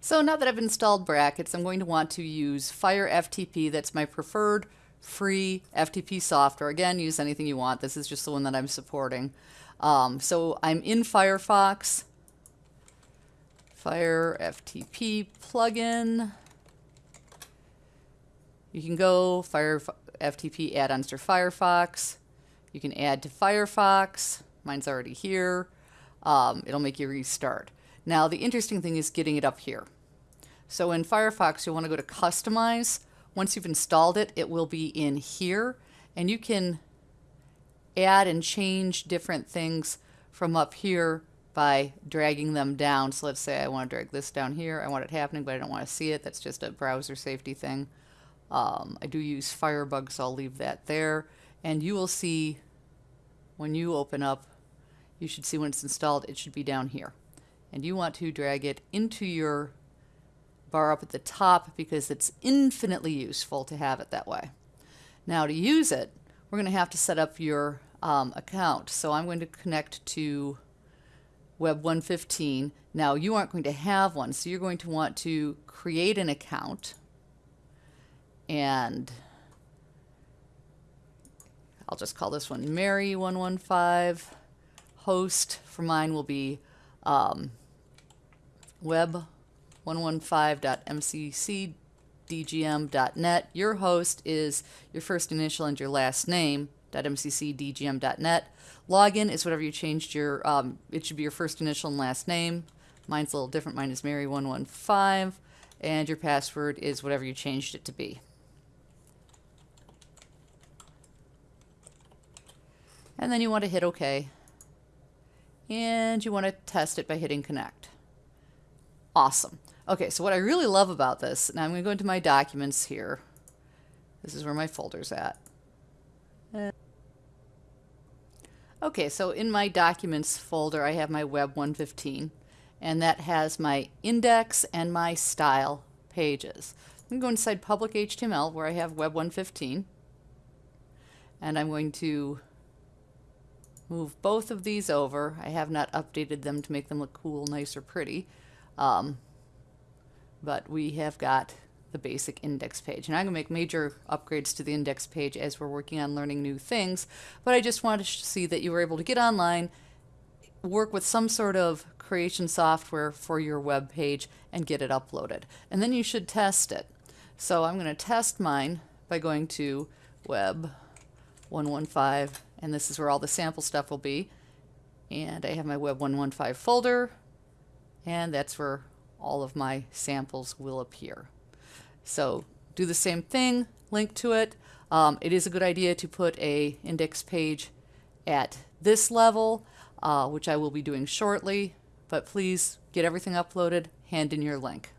So now that I've installed brackets, I'm going to want to use Fire FTP. That's my preferred free FTP software. Again, use anything you want. This is just the one that I'm supporting. Um, so I'm in Firefox. Fire FTP plugin. You can go Fire FTP add-ons to Firefox. You can add to Firefox. Mine's already here. Um, it'll make you restart. Now the interesting thing is getting it up here. So in Firefox you'll want to go to Customize. Once you've installed it, it will be in here and you can add and change different things from up here by dragging them down. So let's say I want to drag this down here. I want it happening, but I don't want to see it. That's just a browser safety thing. Um, I do use Firebug, so I'll leave that there. And you will see when you open up, you should see when it's installed, it should be down here and you want to drag it into your bar up at the top because it's infinitely useful to have it that way. Now to use it, we're going to have to set up your um, account. So I'm going to connect to Web 115. Now you aren't going to have one, so you're going to want to create an account and I'll just call this one Mary115. Host for mine will be um, web115.mccdgm.net. Your host is your first initial and your last name. .mccdgm.net. Login is whatever you changed your, um, it should be your first initial and last name. Mine's a little different. Mine is Mary115. And your password is whatever you changed it to be. And then you want to hit OK and you want to test it by hitting connect. Awesome. Okay, so what I really love about this, now I'm going to go into my documents here. This is where my folder's at. Uh, okay, so in my documents folder, I have my Web 115, and that has my index and my style pages. I'm going to go inside public HTML where I have Web 115, and I'm going to move both of these over. I have not updated them to make them look cool, nice, or pretty. Um, but we have got the basic index page. And I'm going to make major upgrades to the index page as we're working on learning new things. But I just wanted to see that you were able to get online, work with some sort of creation software for your web page, and get it uploaded. And then you should test it. So I'm going to test mine by going to web 115 and this is where all the sample stuff will be. And I have my Web 115 folder, and that's where all of my samples will appear. So do the same thing, link to it. Um, it is a good idea to put a index page at this level, uh, which I will be doing shortly, but please get everything uploaded, hand in your link.